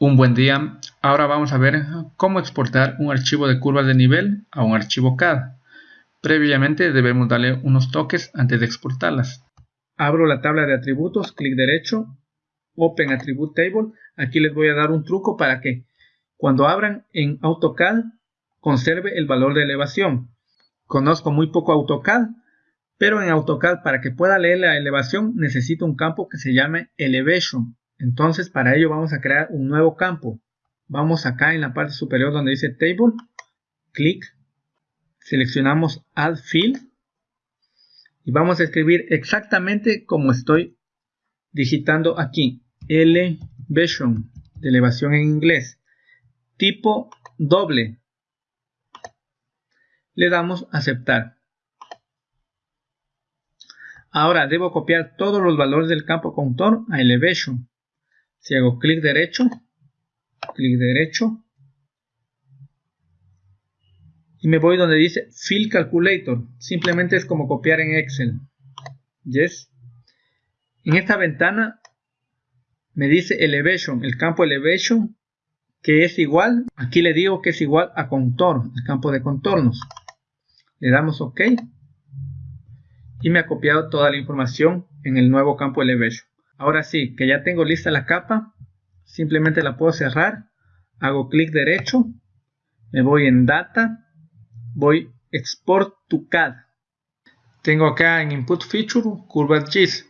Un buen día, ahora vamos a ver cómo exportar un archivo de curvas de nivel a un archivo CAD. Previamente debemos darle unos toques antes de exportarlas. Abro la tabla de atributos, clic derecho, Open Attribute Table. Aquí les voy a dar un truco para que cuando abran en AutoCAD conserve el valor de elevación. Conozco muy poco AutoCAD, pero en AutoCAD para que pueda leer la elevación necesito un campo que se llame Elevation entonces para ello vamos a crear un nuevo campo. Vamos acá en la parte superior donde dice Table, clic, seleccionamos Add Field y vamos a escribir exactamente como estoy digitando aquí. Elevation, de elevación en inglés. Tipo doble. Le damos aceptar. Ahora debo copiar todos los valores del campo contour a Elevation. Si hago clic derecho, clic derecho, y me voy donde dice Fill Calculator, simplemente es como copiar en Excel. Yes. En esta ventana me dice Elevation, el campo Elevation, que es igual, aquí le digo que es igual a Contour, el campo de contornos. Le damos OK y me ha copiado toda la información en el nuevo campo Elevation. Ahora sí, que ya tengo lista la capa, simplemente la puedo cerrar, hago clic derecho, me voy en Data, voy Export to CAD. Tengo acá en Input Feature curvas GIS,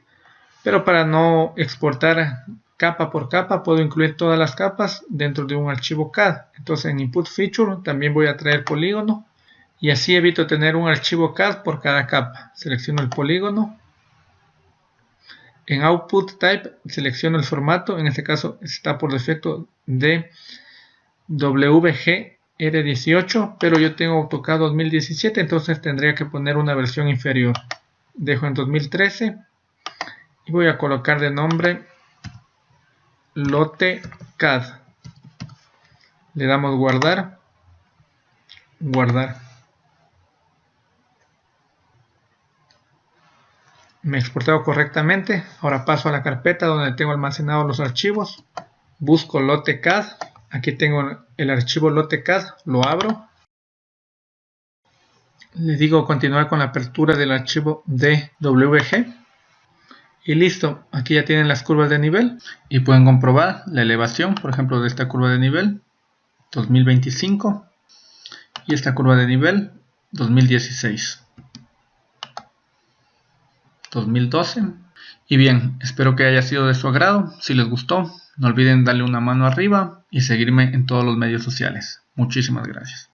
pero para no exportar capa por capa puedo incluir todas las capas dentro de un archivo CAD. Entonces en Input Feature también voy a traer polígono y así evito tener un archivo CAD por cada capa. Selecciono el polígono en Output Type selecciono el formato, en este caso está por defecto de WGR18, pero yo tengo AutoCAD 2017, entonces tendría que poner una versión inferior. Dejo en 2013 y voy a colocar de nombre Lote CAD. Le damos guardar, guardar. Me exportado correctamente. Ahora paso a la carpeta donde tengo almacenados los archivos. Busco LoteCAD. Aquí tengo el archivo LoteCAD. Lo abro. Le digo continuar con la apertura del archivo DWG. Y listo. Aquí ya tienen las curvas de nivel. Y pueden comprobar la elevación, por ejemplo, de esta curva de nivel 2025. Y esta curva de nivel 2016. 2012. Y bien, espero que haya sido de su agrado. Si les gustó, no olviden darle una mano arriba y seguirme en todos los medios sociales. Muchísimas gracias.